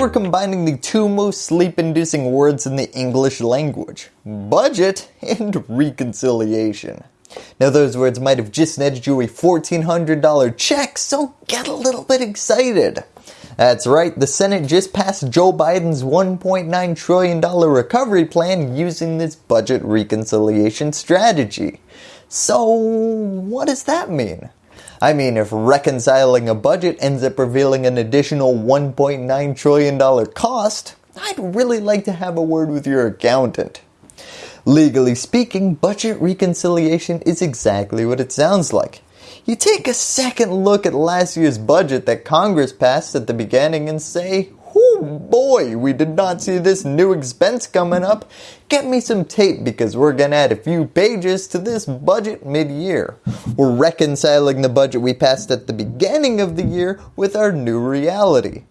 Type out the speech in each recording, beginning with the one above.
we're combining the two most sleep-inducing words in the English language, budget and reconciliation. Now those words might have just netted you a $1,400 check, so get a little bit excited. That's right, the Senate just passed Joe Biden's $1.9 trillion recovery plan using this budget reconciliation strategy. So what does that mean? I mean if reconciling a budget ends up revealing an additional $1.9 trillion cost, I'd really like to have a word with your accountant. Legally speaking, budget reconciliation is exactly what it sounds like. You take a second look at last year's budget that Congress passed at the beginning and say, boy, we did not see this new expense coming up. Get me some tape because we're going to add a few pages to this budget mid-year. We're reconciling the budget we passed at the beginning of the year with our new reality.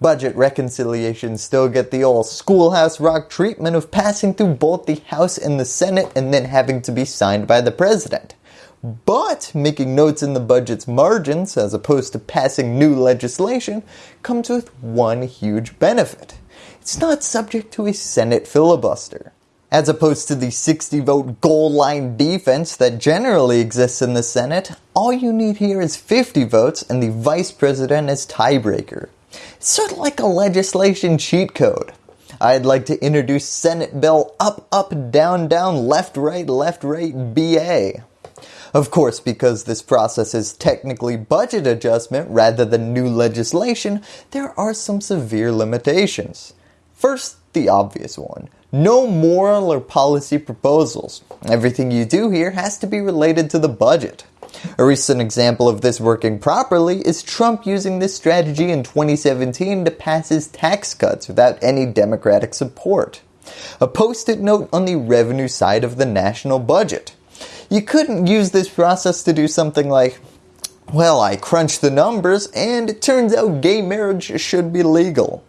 Budget reconciliations still get the old schoolhouse rock treatment of passing through both the House and the Senate and then having to be signed by the President. But making notes in the budget's margins as opposed to passing new legislation comes with one huge benefit. It's not subject to a Senate filibuster. As opposed to the 60 vote goal line defense that generally exists in the Senate, all you need here is 50 votes and the Vice President as tiebreaker. It's sort of like a legislation cheat code. I'd like to introduce Senate Bill Up Up Down Down Left Right Left Right BA. Of course, because this process is technically budget adjustment rather than new legislation, there are some severe limitations. First, the obvious one. No moral or policy proposals. Everything you do here has to be related to the budget. A recent example of this working properly is Trump using this strategy in 2017 to pass his tax cuts without any Democratic support. A post-it note on the revenue side of the national budget. You couldn't use this process to do something like, well, I crunched the numbers and it turns out gay marriage should be legal.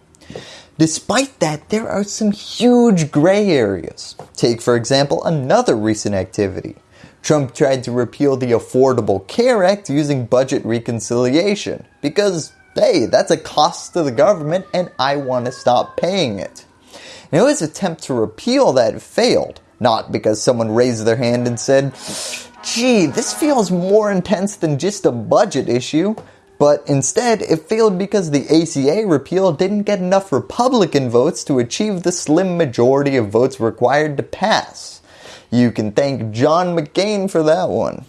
Despite that, there are some huge gray areas. Take for example another recent activity. Trump tried to repeal the Affordable Care Act using budget reconciliation because hey, that's a cost to the government and I want to stop paying it. Now his attempt to repeal that failed, not because someone raised their hand and said, gee, this feels more intense than just a budget issue, but instead it failed because the ACA repeal didn't get enough Republican votes to achieve the slim majority of votes required to pass. You can thank John McCain for that one.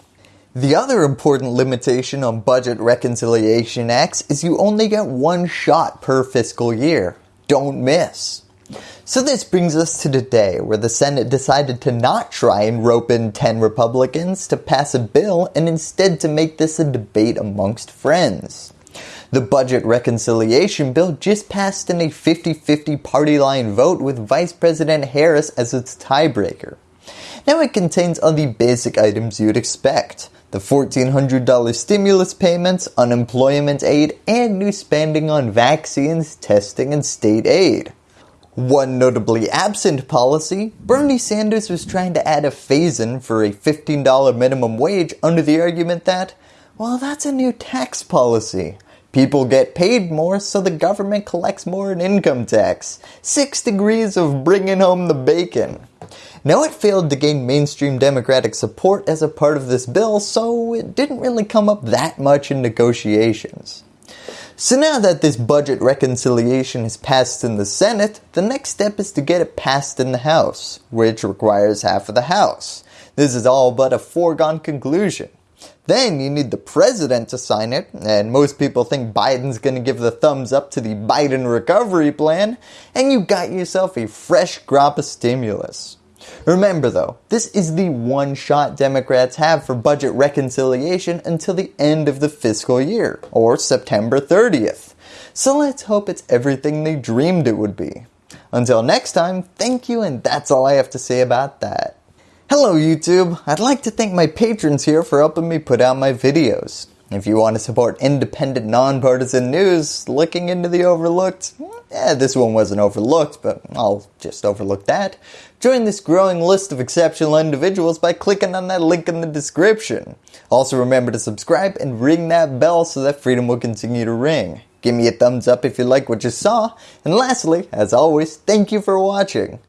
The other important limitation on budget reconciliation acts is you only get one shot per fiscal year. Don't miss. So this brings us to today where the Senate decided to not try and rope in 10 Republicans to pass a bill and instead to make this a debate amongst friends. The budget reconciliation bill just passed in a 50-50 party line vote with Vice President Harris as its tiebreaker. Now it contains all the basic items you'd expect. The $1,400 stimulus payments, unemployment aid, and new spending on vaccines, testing, and state aid. One notably absent policy, Bernie Sanders was trying to add a phase-in for a $15 minimum wage under the argument that, well that's a new tax policy. People get paid more so the government collects more in income tax. Six degrees of bringing home the bacon. Now it failed to gain mainstream Democratic support as a part of this bill so it didn't really come up that much in negotiations. So now that this budget reconciliation is passed in the Senate, the next step is to get it passed in the House, which requires half of the House. This is all but a foregone conclusion. Then you need the president to sign it, and most people think Biden's going to give the thumbs up to the Biden recovery plan, and you got yourself a fresh crop of stimulus. Remember though, this is the one shot Democrats have for budget reconciliation until the end of the fiscal year, or September 30th. So let's hope it's everything they dreamed it would be. Until next time, thank you and that's all I have to say about that. Hello YouTube, I'd like to thank my patrons here for helping me put out my videos. If you want to support independent, nonpartisan news, looking into the overlooked, hmm, eh, this one wasn't overlooked, but I'll just overlook that. Join this growing list of exceptional individuals by clicking on that link in the description. Also remember to subscribe and ring that bell so that freedom will continue to ring. Give me a thumbs up if you like what you saw. And lastly, as always, thank you for watching.